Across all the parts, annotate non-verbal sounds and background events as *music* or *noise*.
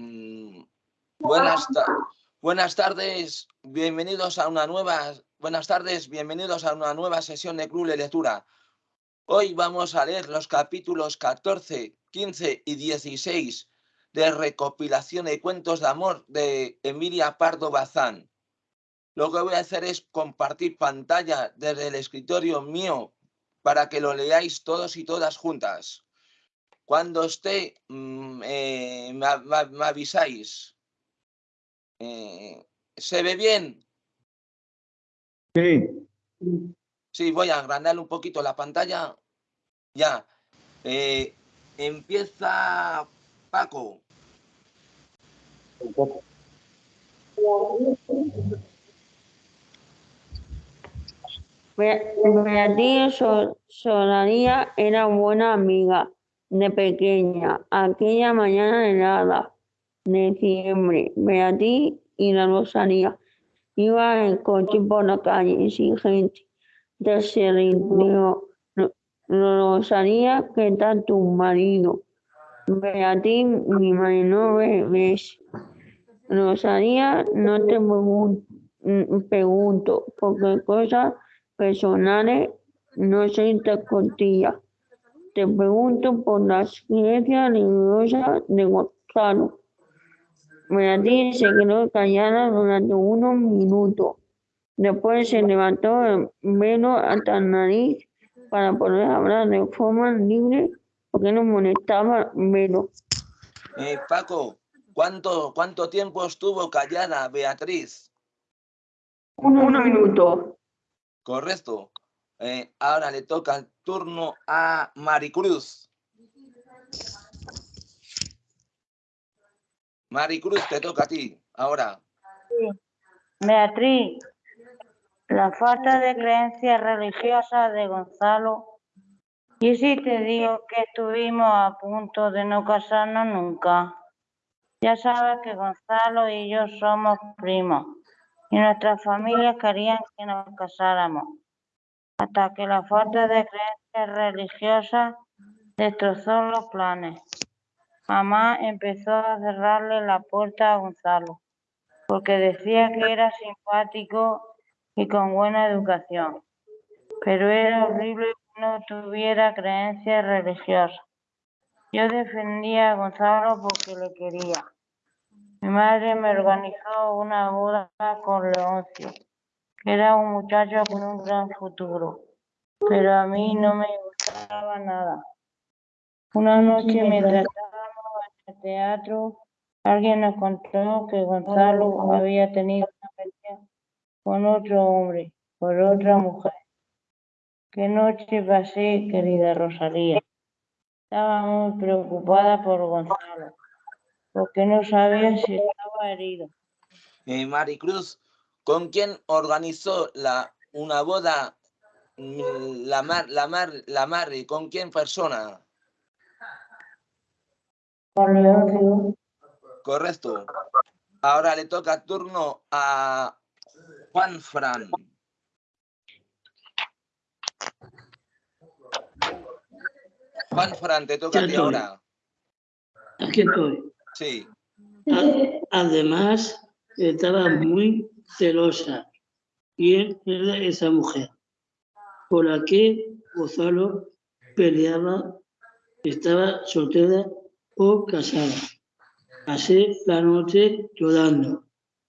Mm, buenas, buenas tardes, bienvenidos a una nueva, buenas tardes, bienvenidos a una nueva sesión de Club de Lectura. Hoy vamos a leer los capítulos 14, 15 y 16 de recopilación de cuentos de amor de Emilia Pardo Bazán. Lo que voy a hacer es compartir pantalla desde el escritorio mío para que lo leáis todos y todas juntas. Cuando esté, mm, eh, me, avisáis. Eh, ¿Se ve bien? Sí. Sí, voy a agrandar un poquito la pantalla. Ya. Eh, empieza Paco. Beatriz Solanía era buena amiga de pequeña, aquella mañana helada de diciembre, Beatriz y la Rosalía iban en coche por la calle sin gente. Se rindió Rosalía, ¿qué tal tu marido? Beatriz, mi marido ves. Rosalía, no te pregunto, porque cosas personales no se intercontían te pregunto por la ciencia religiosa de Gonzalo. Beatriz se quedó callada durante unos minutos. Después se levantó el velo hasta la nariz para poder hablar de forma libre porque no molestaba el velo. Eh, Paco, ¿cuánto, ¿cuánto tiempo estuvo callada Beatriz? Un, minuto. Correcto. Eh, ahora le toca el turno a Maricruz. Maricruz, te toca a ti, ahora. Beatriz, la falta de creencia religiosa de Gonzalo. Y si te digo que estuvimos a punto de no casarnos nunca. Ya sabes que Gonzalo y yo somos primos y nuestras familias querían que nos casáramos hasta que la falta de creencias religiosas destrozó los planes. Mamá empezó a cerrarle la puerta a Gonzalo, porque decía que era simpático y con buena educación, pero era horrible que no tuviera creencias religiosas. Yo defendía a Gonzalo porque le quería. Mi madre me organizó una boda con Leoncio era un muchacho con un gran futuro, pero a mí no me gustaba nada. Una noche mientras estábamos en el teatro, alguien nos contó que Gonzalo había tenido una pelea con otro hombre, por otra mujer. Qué noche pasé, querida Rosalía. Estaba muy preocupada por Gonzalo, porque no sabía si estaba herido. Eh, Maricruz, ¿Con quién organizó la, una boda mm, la mar, la mar, la Mari? ¿Con quién persona? Con Correcto. Ahora le toca turno a Juan Fran. Juan Fran, te toca a ti ahora. Aquí estoy. Sí. Además, estaba muy celosa. ¿Quién era esa mujer? Por la que Gonzalo peleaba, estaba soltera o casada. Pasé la noche llorando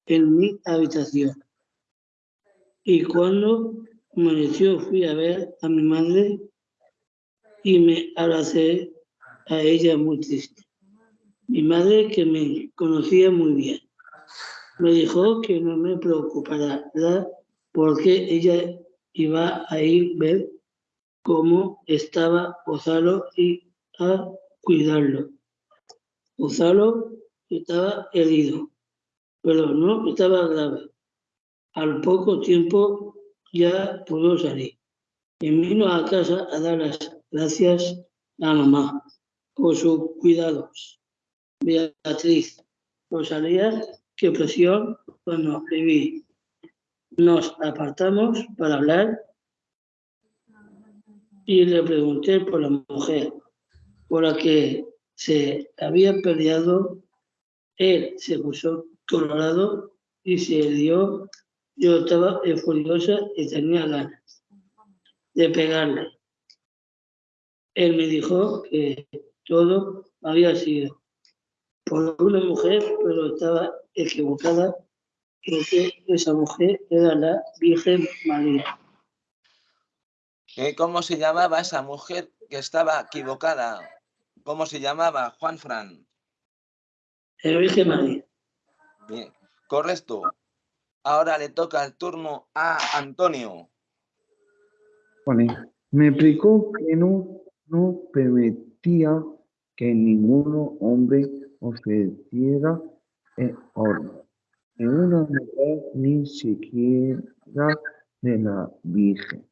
en mi habitación. Y cuando amaneció fui a ver a mi madre y me abracé a ella muy triste. Mi madre que me conocía muy bien me dijo que no me preocupara porque ella iba a ir a ver cómo estaba Gonzalo y a cuidarlo. Gonzalo estaba herido, pero no estaba grave. Al poco tiempo ya pudo salir y vino a casa a dar las gracias a mamá por sus cuidados. Beatriz Rosalía qué presión cuando viví. Nos apartamos para hablar y le pregunté por la mujer, por la que se había peleado Él se puso colorado y se dio. Yo estaba furiosa y tenía ganas de pegarle. Él me dijo que todo había sido por una mujer, pero estaba equivocada, porque esa mujer era la Virgen María. ¿Eh? ¿Cómo se llamaba esa mujer que estaba equivocada? ¿Cómo se llamaba, Juan Fran? La Virgen María. Bien, correcto. Ahora le toca el turno a Antonio. Vale. Me explicó que no, no permitía que ningún hombre ofreciera en, en una mujer ni siquiera de la Virgen.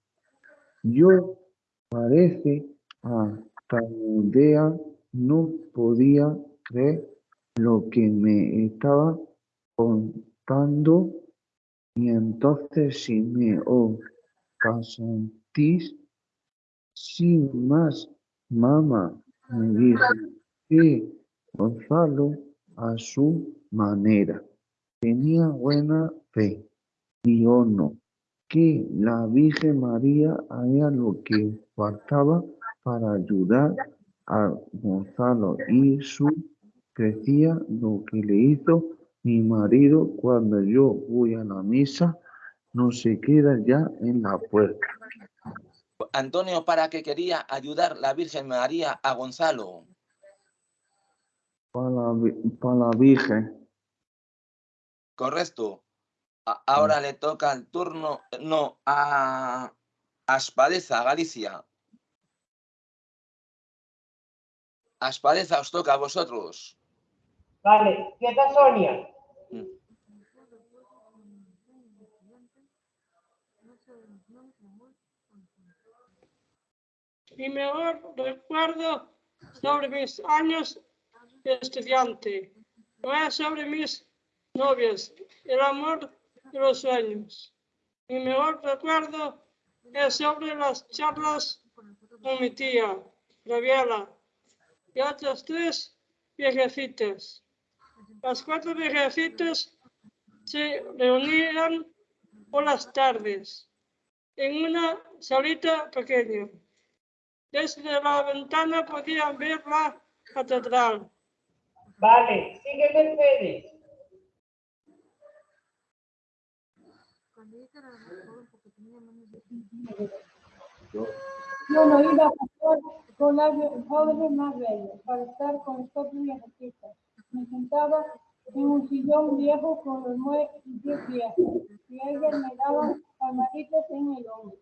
Yo parece a idea no podía creer lo que me estaba contando y entonces si me os casantís sin más mamá me dijo que Gonzalo a su manera tenía buena fe y yo no que la Virgen María haría lo que faltaba para ayudar a Gonzalo y su crecía lo que le hizo mi marido cuando yo voy a la misa no se queda ya en la puerta. Antonio, ¿para qué quería ayudar la Virgen María a Gonzalo? Para la, para la Virgen. Correcto. ahora le toca el turno, no, a Aspadeza, Galicia. Aspadeza, os toca a vosotros. Vale, quieta Sonia. Mm. Mi mejor recuerdo sobre mis años estudiante no es sobre mis novias, el amor y los sueños. Mi mejor recuerdo es sobre las charlas con mi tía, Rabiela, y otras tres viejecitas. Las cuatro viejecitas se reunían por las tardes en una salita pequeña. Desde la ventana podían ver la catedral. Vale, sigue Mercedes. Yo no iba a pasar con las jóvenes más bellas para estar con estos viejecitas. Me sentaba en un sillón viejo con los nueve pies viejos y ellas me daban palmaditas en el hombro.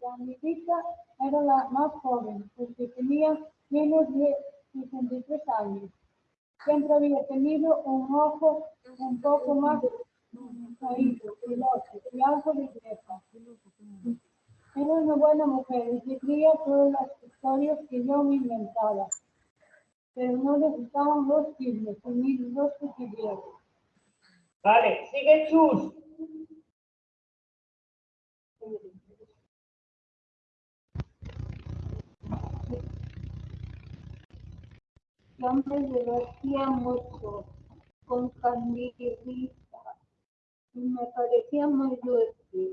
La amiguita era la más joven porque tenía menos de 63 años. Siempre había tenido un ojo un poco más caído y algo de vieja. Era una buena mujer y seguía todas las historias que yo me inventaba. Pero no le gustaban los ni los cuchilleros. Vale, sigue Chus. Me divertía mucho con Candidita y me parecía muy dulce.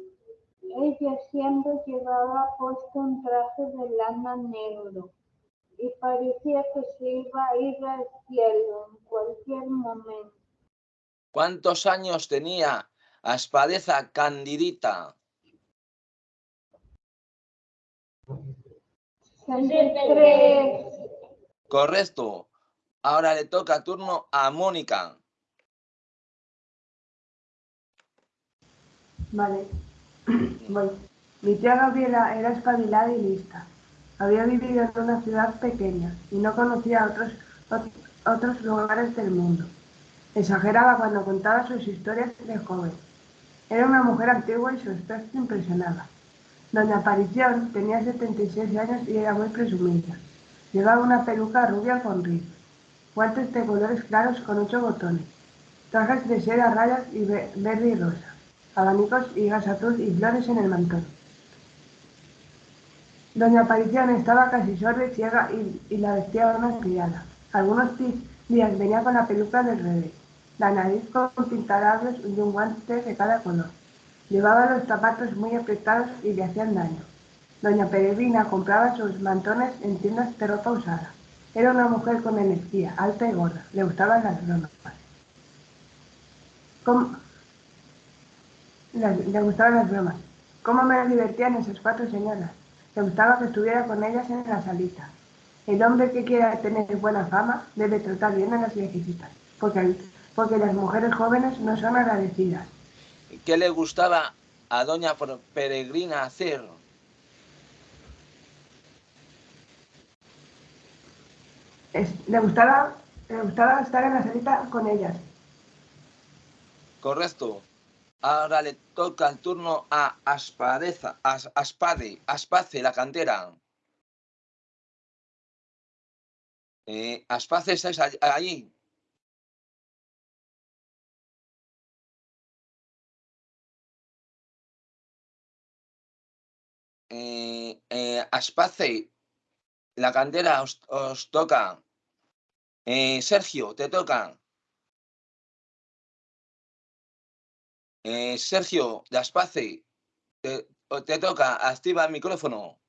Ella siempre llevaba puesto un traje de lana negro y parecía que se iba a ir al cielo en cualquier momento. ¿Cuántos años tenía Aspadeza Candidita? 63. Correcto. Ahora le toca turno a Mónica. Vale. *clears throat* Voy. Mi tía Gabriela era espabilada y lista. Había vivido en una ciudad pequeña y no conocía otros, otros lugares del mundo. Exageraba cuando contaba sus historias de joven. Era una mujer antigua y su aspecto impresionaba. Doña Aparición tenía 76 años y era muy presumida. Llevaba una peluca rubia con rizos, guantes de colores claros con ocho botones, trajes de seda rayas y verde y rosa, abanicos y gas azul y flores en el mantón. Doña Aparición estaba casi sorda y ciega y, la vestía una criada. Algunos días venía con la peluca del revés, la nariz con pintalabios y un guante de cada color. Llevaba los zapatos muy apretados y le hacían daño. Doña Peregrina compraba sus mantones en tiendas de ropa usada. Era una mujer con energía, alta y gorda. Le gustaban las bromas. ¿Cómo? Le, gustaban las bromas. ¿Cómo me divertían esas cuatro señoras? Le gustaba que estuviera con ellas en la salita. El hombre que quiera tener buena fama debe tratar bien a las viejecitas, porque, porque las mujeres jóvenes no son agradecidas. ¿Qué le gustaba a doña Peregrina hacer? Le, gustaba, le gustaba estar en la salita con ellas. Correcto. Ahora le toca el turno a Aspadeza, As- Aspade, Aspace, la cantera. Eh, Aspace, ¿estáis all- allí? Eh, eh, Aspace, la cantera os, os toca. Eh, Sergio, te toca. Eh, Sergio, de Aspace, te, te toca. Activa el micrófono.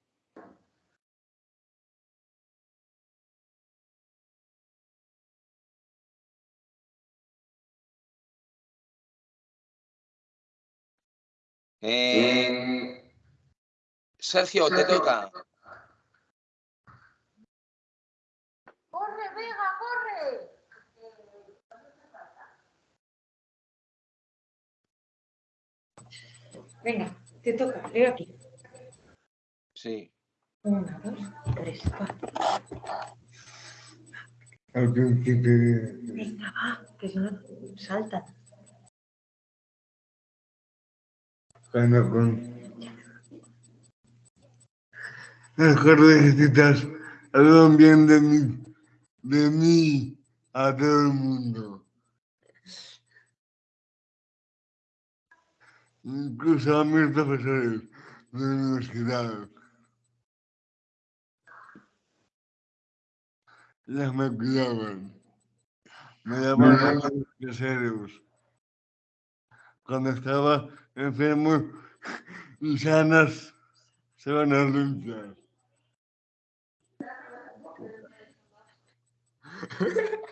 Eh, Sergio, te toca. Venga, te toca, leo aquí. Sí. Una, dos, tres, cuatro. Venga, va, que si no saltan. las cuerdecitas hablan bien de mí, de mí a todo el mundo. Incluso a mis profesores de la universidad. Las me cuidaban. Me daban deseos. Cuando estaba enfermo y sanas, se van a luchar. *laughs*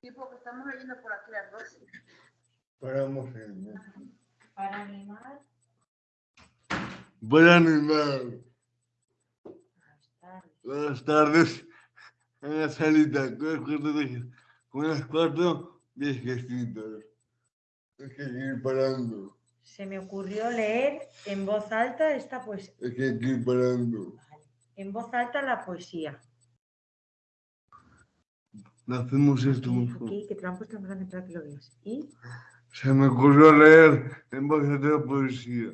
Tipo que estamos leyendo por aquí las dos. Paramos en Para animar. Buen animal. Buenas tardes. Buenas tardes. En la salita con las cuatro, viejecitas. Hay que ir parando. Se me ocurrió leer en voz alta esta poesía. Hay que ir parando. En voz alta la poesía. Hacemos esto Aquí, mejor. aquí, que te lo han puesto en grande para que lo veas. Y Se me ocurrió leer en voz alta poesía.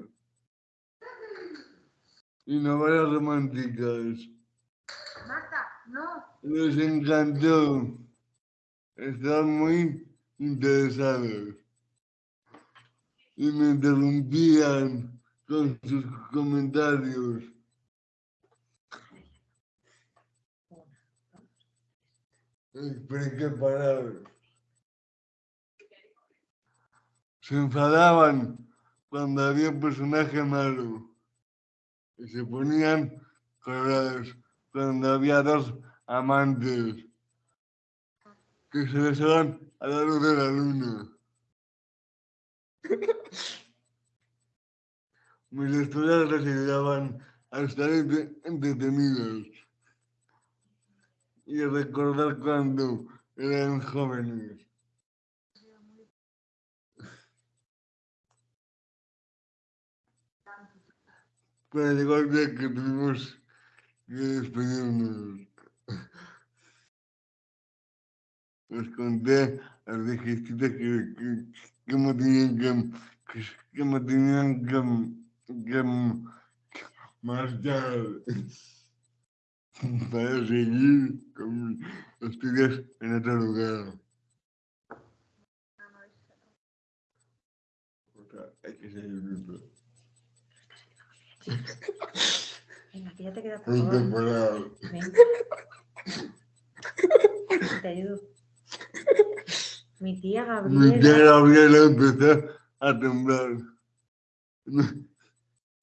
Y novelas románticas. Marta, no. Les encantó. Están muy interesados. Y me interrumpían con sus comentarios. Que parar. Se enfadaban cuando había un personaje malo. Y se ponían colorados cuando había dos amantes que se besaban a la luz de la luna. Mis estudiantes les ayudaban a entretenidos y recordar cuando eran jóvenes. Pero llegó el día que tuvimos que despedirnos. Les conté a las viejecitas que, que, que me tenían que, que me tenían que, que marchar *laughs* para seguir con mis estudios en otro lugar. O sea, hay que seguir viendo. venga, que ya te queda en poco. temporada. Ven. Te ayudo. Mi tía Mi tía Gabriela. Gabriela empezó a temblar. Me,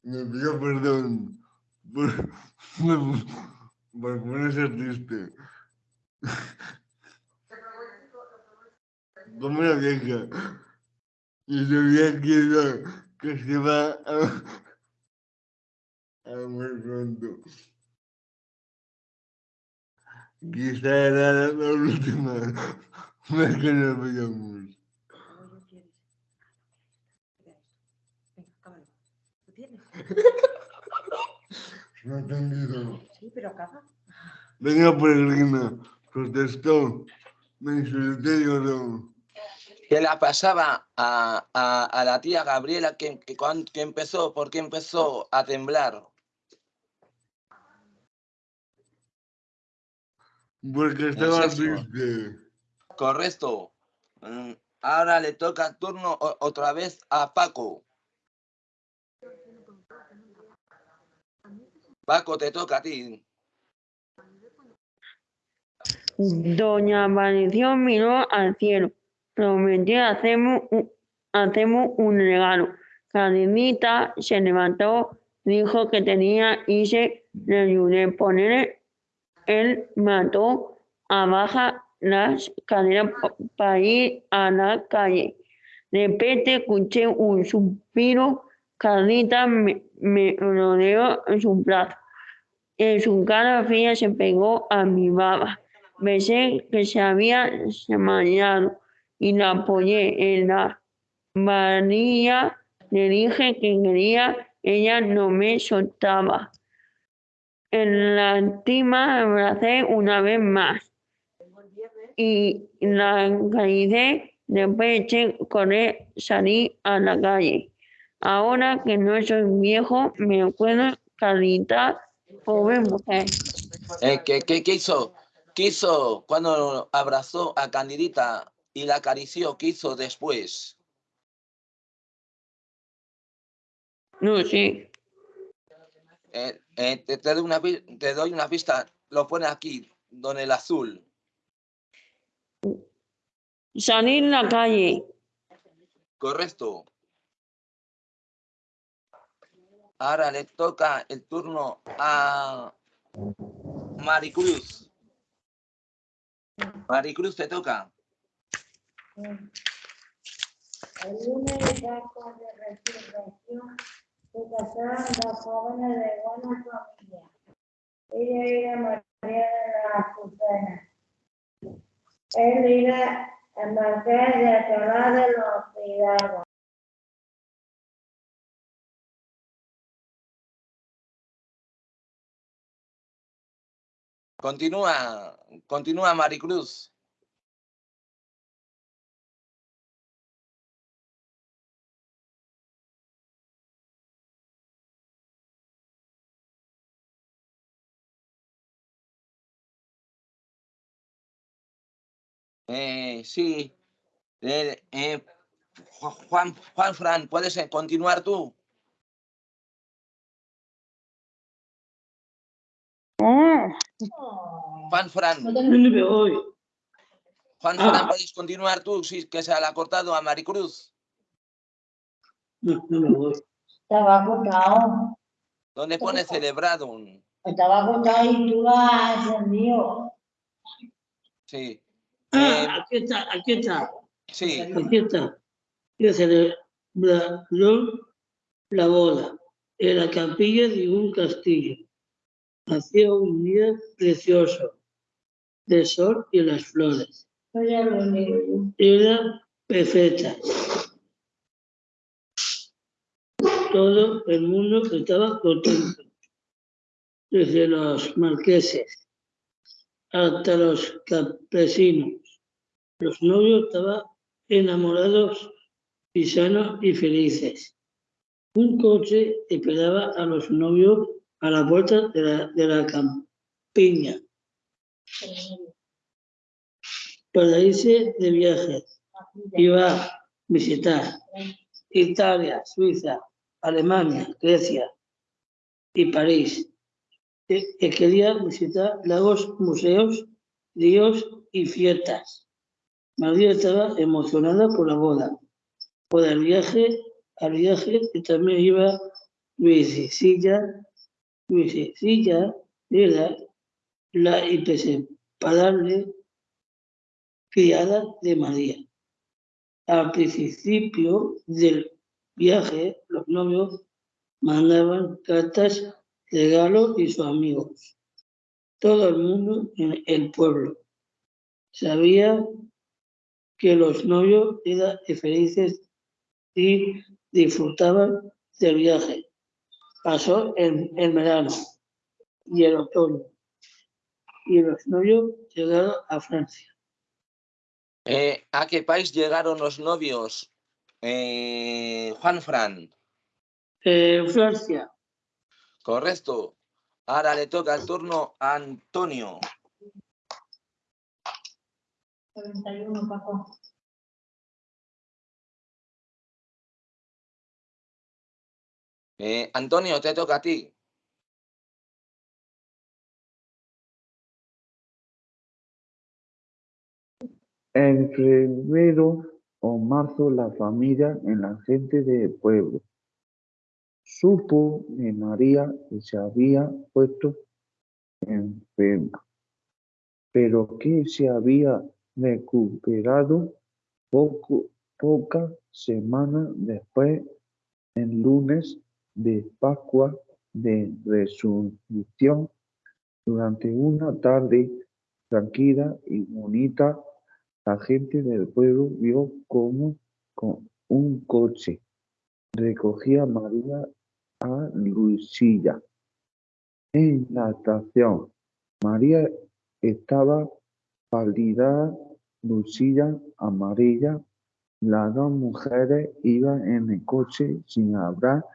me pidió perdón por, por, por ponerse triste. Como una vieja. Y sabía que, iba- que se va a, a morir pronto. Quizá era la, última vez que nos veíamos. Venga, cámara. ¿Lo tienes? *laughs* No he entendido. Sí, pero acaba. Venga, peregrina, protestó, me insulté y lloró. ¿Qué le pasaba a, a- a la tía Gabriela que, que, que empezó, por qué empezó a temblar? Porque estaba triste. Correcto. Mm, Ahora le toca el turno otra vez a Paco. Paco, te toca a ti. Doña Aparición miró al cielo, prometió hacemos un, regalo. Cadenita se levantó, dijo que tenía y se le poner el mató a bajar las escaleras para ir a la calle. De repente escuché un suspiro, Cadenita me, me rodeó en su brazo. En su cara fría se pegó a mi baba. Pensé que se había desmayado y la apoyé en la varilla. Le dije que quería, ella no me soltaba. En la última abracé una vez más y la acaricié. Después a correr, salí a la calle. Ahora que no soy viejo, me acuerdo, Carita, pobre mujer. Eh, ¿qué, qué, qué hizo? ¿Qué hizo cuando abrazó a Candidita y la acarició? ¿Qué hizo después? No sé. Eh, eh, te, te doy una, te doy una pista. Lo pone aquí, don el azul. Salí en la calle. Correcto. Ahora le toca el turno a Maricruz. Maricruz, te toca. El lunes de acto de resurrección se casaron dos jóvenes de buena familia. Ella era María de la Azucena. Él era el marqués de Alcalá de los Hidalgos. Continúa, continúa Maricruz. Eh, sí. Eh, eh, Ju- Juan, Juan Fran, ¿puedes continuar tú? Juan Fran. Juan Ah. Fran, ¿puedes continuar tú? Sí, que se le ha cortado a Maricruz. No, no me voy. Estaba acostado, ¿Dónde pone celebrado? estaba acostado y tú has encendido. Sí. Ah, Eh, aquí está, aquí está, sí. aquí está. Que celebraron la boda en la capilla de un castillo. Hacía un día precioso, de sol y las flores. Era perfecta. Todo el mundo estaba contento, desde los marqueses hasta los campesinos. Los novios estaban enamorados y sanos y felices. Un coche esperaba a los novios a la puerta de la, de la campiña para irse de viaje. Iba a visitar Italia, Suiza, Alemania, Grecia y París. que, que quería visitar lagos, museos, ríos y fiestas. María estaba emocionada por la boda, por el viaje, al viaje y también iba Luisicilla, Luisicilla era la inseparable criada de María. Al principio del viaje, los novios mandaban cartas, regalos y sus amigos. Todo el mundo en el pueblo sabía que los novios eran felices y disfrutaban del viaje. Pasó el, el verano y el otoño y los novios llegaron a Francia. Eh, ¿A qué país llegaron los novios? Eh, Juan Fran. Eh, Francia, Correcto. Ahora le toca el turno a Antonio. 41, Paco. Eh, Antonio, te toca a ti. En febrero o marzo la familia en la gente del pueblo supo de María que se había puesto enferma, pero que se había recuperado poco, pocas semanas después, el lunes de Pascua de Resurrección, durante una tarde tranquila y bonita, la gente del pueblo vio como con un coche recogía María a Lucilla. En la estación, María estaba pálida, Lucilla amarilla. Las dos mujeres iban en el coche sin hablar,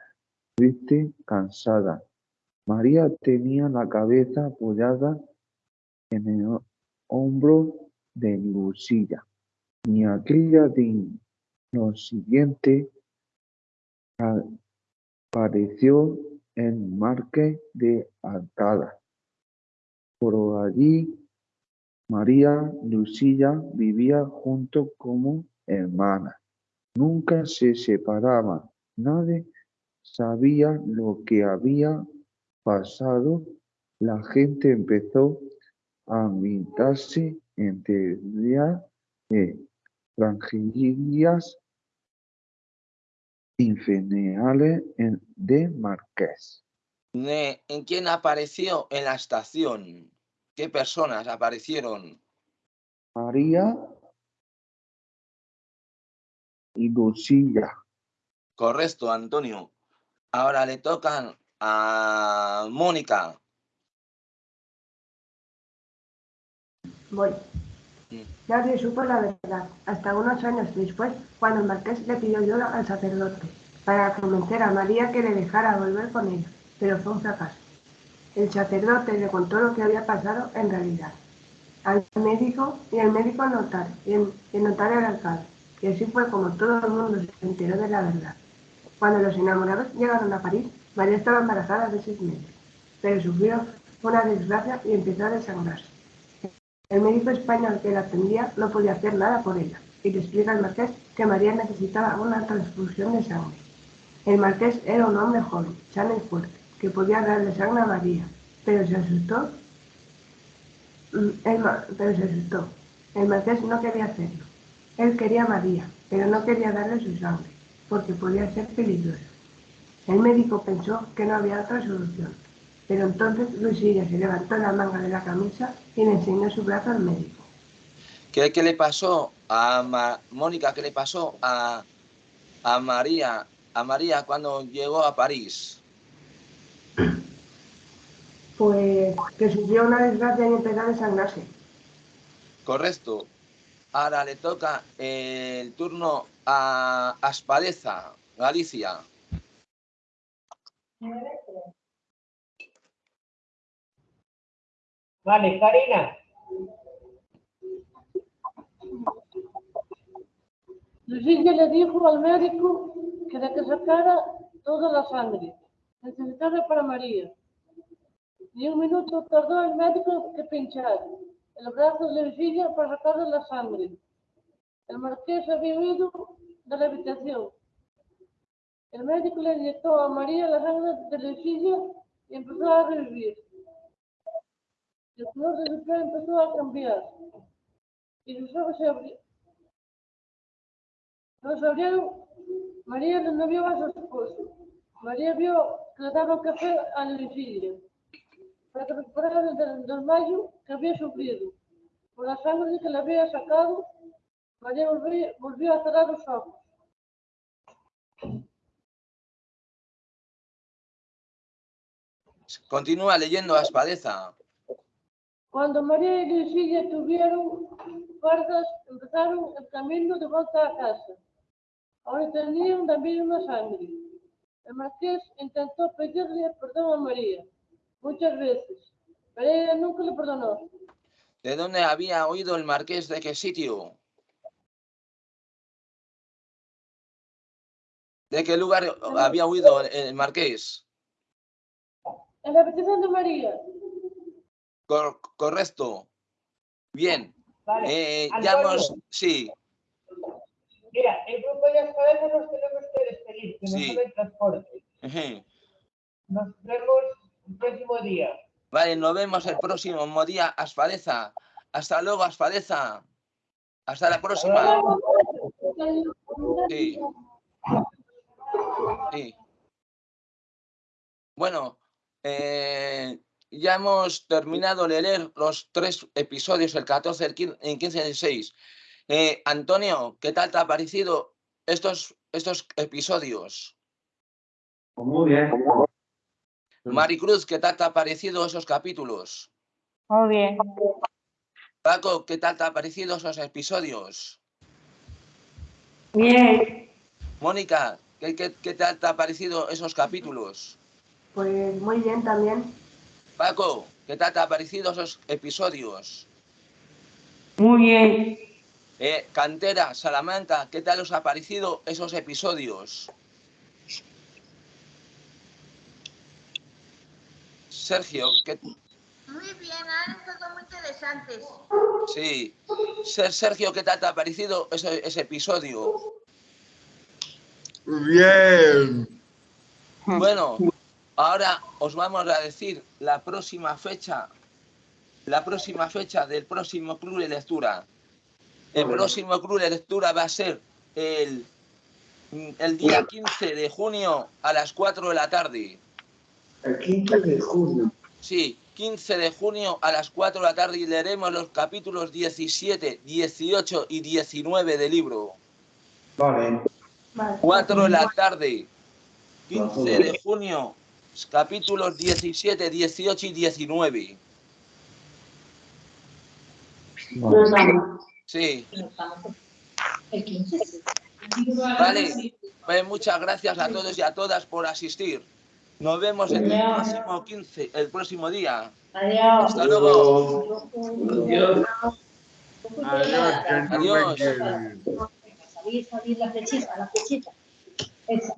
triste, cansada. María tenía la cabeza apoyada en el hombro de Lucilla. Y aquella de lo siguiente apareció el marqués de Alcalá. Por allí, María Lucilla vivía junto como hermana. Nunca se separaban. Nadie sabía lo que había pasado. La gente empezó a invitarse entre de tragedias infernales en- de Marqués. ¿En quién apareció en la estación? ¿Qué personas aparecieron? María y Lucilla. Correcto, Antonio. Ahora le tocan a Mónica. Voy. Mm. Nadie supo la verdad, hasta unos años después, cuando el marqués le pidió ayuda al sacerdote para convencer a María que le dejara volver con ella, pero fue un fracaso. El sacerdote le contó lo que había pasado en realidad al médico y el médico al notario y el, el notario al alcalde. Y así fue como todo el mundo se enteró de la verdad. Cuando los enamorados llegaron a París, María estaba embarazada de seis meses, pero sufrió una desgracia y empezó a desangrarse. El médico español que la atendía no podía hacer nada por ella y le explica al marqués que María necesitaba una transfusión de sangre. El marqués era un hombre joven, sano y fuerte, que podía darle sangre a María, pero se asustó. Mm, el pero se asustó. El marqués no quería hacerlo. Él quería a María, pero no quería darle su sangre, porque podía ser peligroso. El médico pensó que no había otra solución, pero entonces Luisilla se levantó la manga de la camisa y le enseñó su brazo al médico. ¿Qué, qué le pasó a Ma- Mónica? ¿Qué le pasó a, a María? A María cuando llegó a París. Pues que sufrió una desgracia y empezó a desangrarse. Correcto. Ahora le toca el turno a Aspadeza, Galicia. Vale, Karina. Lucilla le dijo al médico que de que sacara toda la sangre. Necesitaba para María. Ni un minuto tardó el médico que pinchar el brazo de Virginia para sacarle la sangre. El marqués había huido de la habitación. El médico le inyectó a María la sangre de Virginia y empezó a revivir. El color de su piel empezó a cambiar y sus ojos se abrieron. Los abrieron. María no vio a su esposo. María vio que le daba café a la Virginia para que recuperara del desmayo que había sufrido. Por la sangre que le había sacado, María volvió, volvió a cerrar los ojos. Continúa leyendo a Espadeza. Cuando María y Lucilla tuvieron fuerzas, empezaron el camino de vuelta a casa. Ahora tenían también una sangre. El marqués intentó pedirle perdón a María muchas veces, pero ella nunca le perdonó. ¿De dónde había oído el marqués de qué sitio? ¿De qué lugar había oído el- el marqués? En la habitación de María, Cor- correcto. Bien. Vale. Eh, ya Antonio, hemos... Sí, Mira, el grupo de Espadeza nos tenemos que despedir, que Sí. sale transporte. ujú. Nos vemos el próximo día. Vale, nos vemos el próximo día, Asfaleza. Hasta luego, Asfaleza. Hasta la próxima. Sí. Sí. Bueno, eh, ya hemos terminado de leer los tres episodios, el 14, el 15, el 15 y el 16. Eh, Antonio, ¿qué tal te ha parecido estos, estos episodios? Muy bien. Maricruz, ¿qué tal te ha parecido esos capítulos? Muy bien. Paco, ¿qué tal te ha parecido esos episodios? Bien, Mónica, ¿qué, qué, qué tal te ha parecido esos capítulos? Pues muy bien también. Paco, ¿qué tal te ha parecido esos episodios? muy bien, Eh, Cantera, Salamanca, ¿qué tal os ha parecido esos episodios? Sergio, ¿qué, Muy bien, han estado muy interesantes. sí. Ser- Sergio, ¿qué tal te ha parecido ese, ese episodio? Bien. Bueno, ahora os vamos a decir la próxima fecha, la próxima fecha del próximo club de lectura. El próximo club de lectura va a ser el, el día 15 de junio a las 4 de la tarde. El 15 de junio. Sí, 15 de junio a las 4 de la tarde y leeremos los capítulos 17, 18 y 19 del libro. Vale. Vale. 4 de la tarde, 15 de junio, capítulos 17, 18 y 19. Vale. Sí, El 15. vale. Pues muchas gracias a todos y a todas por asistir. Nos vemos el próximo 15, el próximo día. Adiós. Hasta luego. Adiós. Adiós, Adiós. Quieren. Salir, salir la flechita, la flechita. Esa.